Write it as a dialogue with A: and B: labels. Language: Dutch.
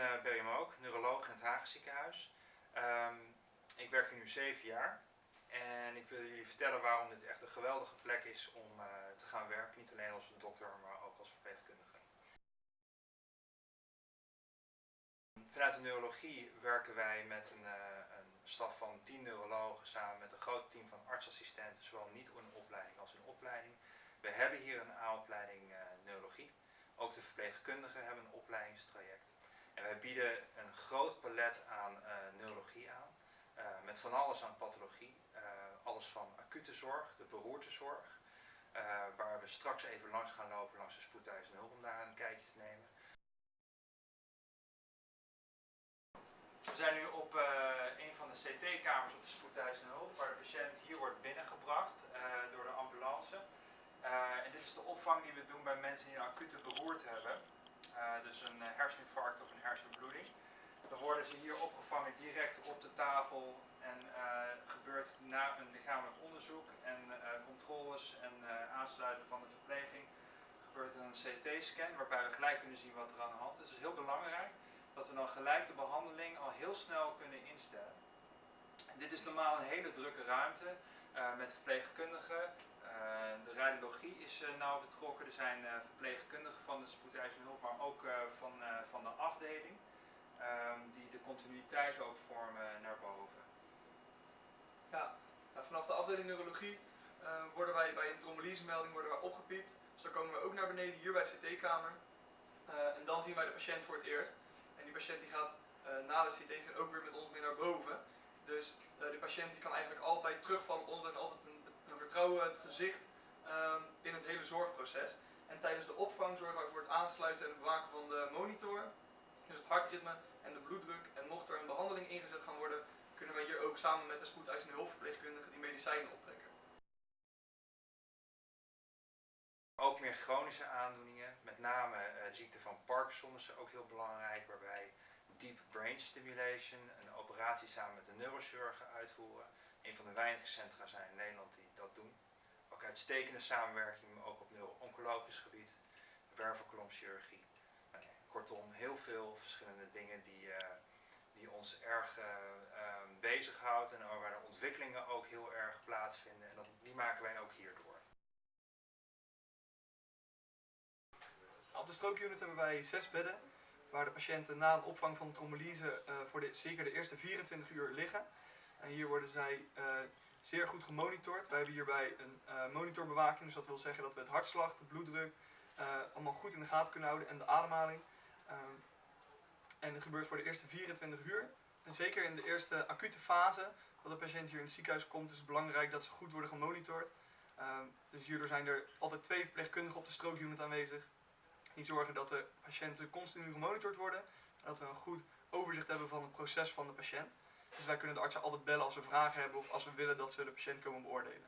A: uh, Berry Mook, neuroloog in het Hagen ziekenhuis. Ehm, ik werk hier nu zeven jaar en ik wil jullie vertellen waarom dit echt een geweldige plek is om uh, te gaan werken. Niet alleen als dokter, maar ook als verpleegkundige. Vanuit de neurologie werken wij met een, uh, een staf van 10 neurologen samen met een groot team van artsassistenten, zowel niet in opleiding als in opleiding. We hebben hier een A-opleiding neurologie. Ook de verpleegkundigen hebben een opleidingstraject. Wij bieden een groot palet aan uh, neurologie aan. Uh, met van alles aan pathologie. Uh, alles van acute zorg, de beroertezorg. waar we straks even langs gaan lopen langs de spoedhuis en hulp om daar een kijkje te nemen. We zijn nu op een van de CT-kamers op de spoedhuis en hulp. Waar de patiënt hier wordt binnengebracht door de ambulance. en dit is de opvang die we doen bij mensen die een acute beroerte hebben. Uh, dus een uh, herseninfarct of een hersenbloeding. Dan worden ze hier opgevangen direct op de tafel en uh, gebeurt na een lichamelijk onderzoek en controles en aansluiten van de verpleging gebeurt een CT-scan waarbij we gelijk kunnen zien wat er aan de hand is. Het is heel belangrijk dat we dan gelijk de behandeling al heel snel kunnen instellen. En dit is normaal een hele drukke ruimte met verpleegkundigen, is uh, nauw betrokken. Er zijn uh, verpleegkundigen van de spoedeisende hulp, maar ook van, van de afdeling. Ehm, die de continuïteit ook vormen naar boven.
B: Ja, nou, vanaf de afdeling neurologie worden wij bij een trombolysemelding worden wij opgepiept. Dus dan komen we ook naar beneden hier bij de CT-kamer. en dan zien wij de patiënt voor het eerst. En die patiënt die gaat na de CT ook weer met ons mee naar boven. Dus de patiënt die kan eigenlijk altijd terugvallen ons en altijd een vertrouwen het gezicht in het hele zorgproces. En tijdens de opvang zorgen we voor het aansluiten en bewaken van de monitor, dus het hartritme en de bloeddruk. En mocht er een behandeling ingezet gaan worden, kunnen wij hier ook samen met de spoedeisende hulpverpleegkundige die medicijnen optrekken.
A: Ook meer chronische aandoeningen, met name uh, ziekte van Parkinson is ook heel belangrijk, waarbij deep brain stimulation, een operatie samen met de neurochirurgen uitvoeren. Een van de weinige centra zijn in Nederland die dat doen. Ook uitstekende samenwerking, ook op neuro-oncologisch gebied, wervelkolomchirurgie. Nou, kortom, heel veel verschillende dingen die, uh, die ons erg uh, bezighoudt en waar de ontwikkelingen ook heel erg plaatsvinden. En dat, die maken wij ook hierdoor.
B: Op de strookunit hebben wij zes bedden waar de patiënten na een opvang van trombolyse voor de, zeker de eerste 24 uur liggen. En hier worden zij zeer goed gemonitord. Wij hebben hierbij een uh, monitorbewaking, dus dat wil zeggen dat we het hartslag, de bloeddruk, uh, allemaal goed in de gaten kunnen houden en de ademhaling. Uh, en dit gebeurt voor de eerste 24 uur. En zeker in de eerste acute fase, dat de patiënt hier in het ziekenhuis komt, is het belangrijk dat ze goed worden gemonitord. Ehm, dus hierdoor zijn er altijd twee verpleegkundigen op de strookunit aanwezig. Die zorgen dat de patiënten continu gemonitord worden. En dat we een goed overzicht hebben van het proces van de patiënt. Dus wij kunnen de artsen altijd bellen als we vragen hebben of als we willen dat ze de patiënt komen beoordelen.